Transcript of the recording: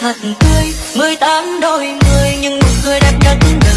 thật. Tươi mười tám đôi mươi nhưng nụ cười đẹp nhất